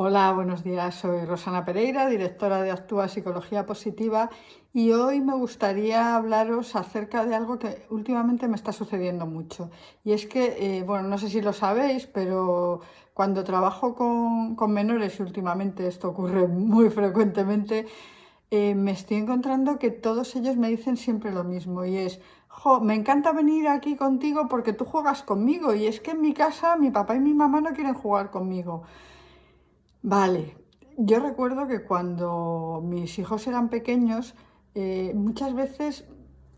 Hola, buenos días. Soy Rosana Pereira, directora de Actúa Psicología Positiva y hoy me gustaría hablaros acerca de algo que últimamente me está sucediendo mucho. Y es que, eh, bueno, no sé si lo sabéis, pero cuando trabajo con, menores, y últimamente esto ocurre muy frecuentemente, eh, me estoy encontrando que todos ellos me dicen siempre lo mismo y es, jo, me encanta venir aquí contigo porque tú juegas conmigo y es que en mi casa mi papá y mi mamá no quieren jugar conmigo. Vale, yo recuerdo que cuando mis hijos eran pequeños, eh, muchas veces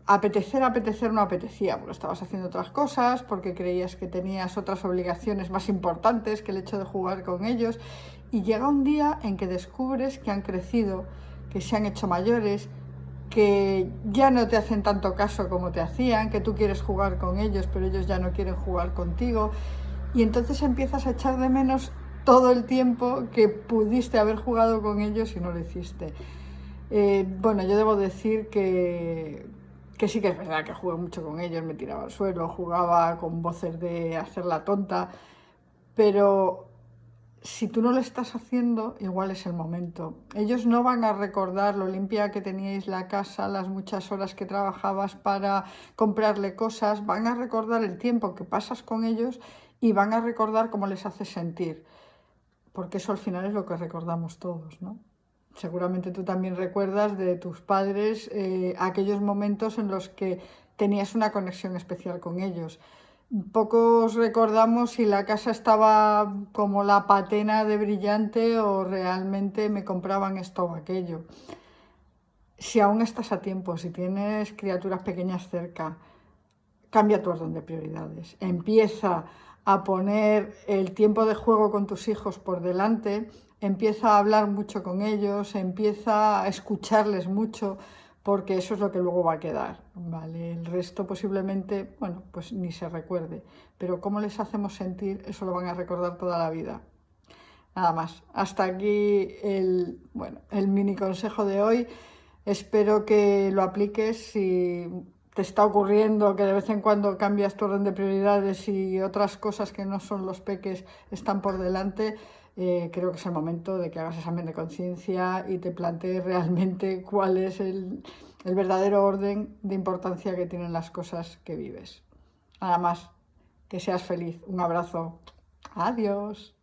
apetecer, apetecer no apetecía, porque estabas haciendo otras cosas, porque creías que tenías otras obligaciones más importantes que el hecho de jugar con ellos, y llega un día en que descubres que han crecido, que se han hecho mayores, que ya no te hacen tanto caso como te hacían, que tú quieres jugar con ellos, pero ellos ya no quieren jugar contigo, y entonces empiezas a echar de menos todo el tiempo que pudiste haber jugado con ellos y no lo hiciste. Eh, bueno, yo debo decir que, que sí que es verdad que jugué mucho con ellos, me tiraba al suelo, jugaba con voces de hacer la tonta, pero si tú no lo estás haciendo, igual es el momento. Ellos no van a recordar lo limpia que teníais la casa, las muchas horas que trabajabas para comprarle cosas, van a recordar el tiempo que pasas con ellos y van a recordar cómo les haces sentir porque eso al final es lo que recordamos todos, ¿no? Seguramente tú también recuerdas de tus padres eh, aquellos momentos en los que tenías una conexión especial con ellos. Pocos recordamos si la casa estaba como la patena de brillante o realmente me compraban esto o aquello. Si aún estás a tiempo, si tienes criaturas pequeñas cerca, cambia tu orden de prioridades. Empieza a poner el tiempo de juego con tus hijos por delante, empieza a hablar mucho con ellos, empieza a escucharles mucho, porque eso es lo que luego va a quedar, ¿vale? El resto posiblemente, bueno, pues ni se recuerde, pero cómo les hacemos sentir, eso lo van a recordar toda la vida. Nada más, hasta aquí el, bueno, el mini consejo de hoy, espero que lo apliques si te está ocurriendo que de vez en cuando cambias tu orden de prioridades y otras cosas que no son los peques están por delante, eh, creo que es el momento de que hagas examen de conciencia y te plantees realmente cuál es el, el verdadero orden de importancia que tienen las cosas que vives. Nada más, que seas feliz. Un abrazo. Adiós.